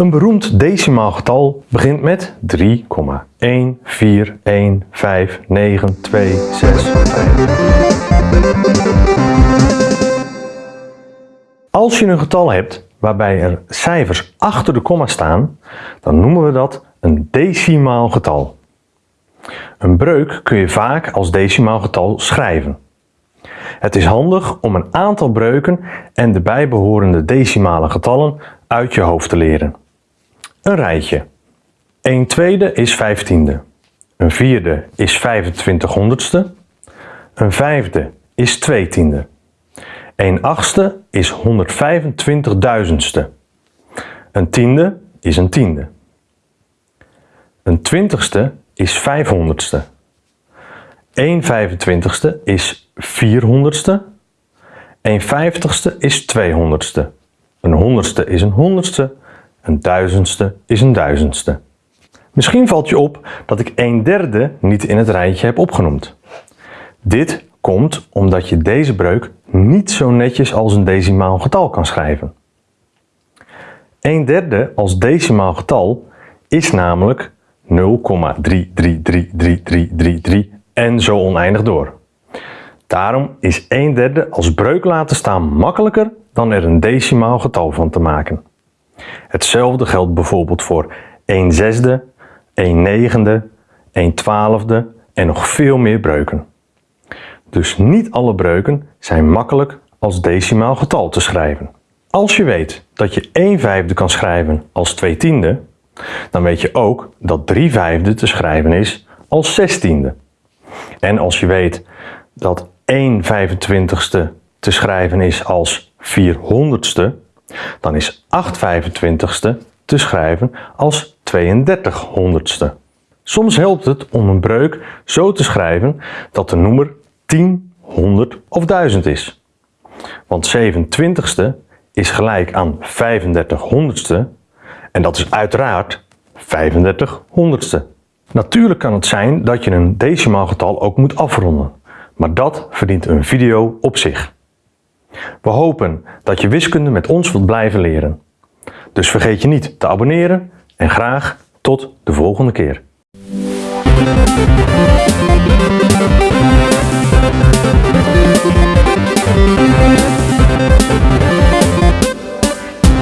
Een beroemd decimaal getal begint met 3,1415926. Als je een getal hebt waarbij er cijfers achter de komma staan, dan noemen we dat een decimaal getal. Een breuk kun je vaak als decimaal getal schrijven. Het is handig om een aantal breuken en de bijbehorende decimale getallen uit je hoofd te leren. Een rijtje. 1 tweede is 15e. Een vierde is 25 honderdste. Een vijfde is 2 tiende. 1 achtste is 125 duizendste. Een tiende is een tiende. Een twintigste is 500ste. 1 25ste is 400ste. 1 50ste is 200ste. Een honderdste is een honderdste. Een duizendste is een duizendste. Misschien valt je op dat ik een derde niet in het rijtje heb opgenoemd. Dit komt omdat je deze breuk niet zo netjes als een decimaal getal kan schrijven. Een derde als decimaal getal is namelijk 0,33333333 en zo oneindig door. Daarom is 1 derde als breuk laten staan makkelijker dan er een decimaal getal van te maken. Hetzelfde geldt bijvoorbeeld voor 1 zesde, 1 negende, 1 twaalfde en nog veel meer breuken. Dus niet alle breuken zijn makkelijk als decimaal getal te schrijven. Als je weet dat je 1 vijfde kan schrijven als 2 tiende, dan weet je ook dat 3 vijfde te schrijven is als 6 tiende. En als je weet dat 1 25ste te schrijven is als 400ste, dan is 8 25ste te schrijven als 32 honderdste. Soms helpt het om een breuk zo te schrijven dat de noemer 10, 100 of 1000 is. Want 27ste is gelijk aan 35 honderdste en dat is uiteraard 35 honderdste. Natuurlijk kan het zijn dat je een decimaal getal ook moet afronden, maar dat verdient een video op zich. We hopen dat je wiskunde met ons wilt blijven leren. Dus vergeet je niet te abonneren en graag tot de volgende keer.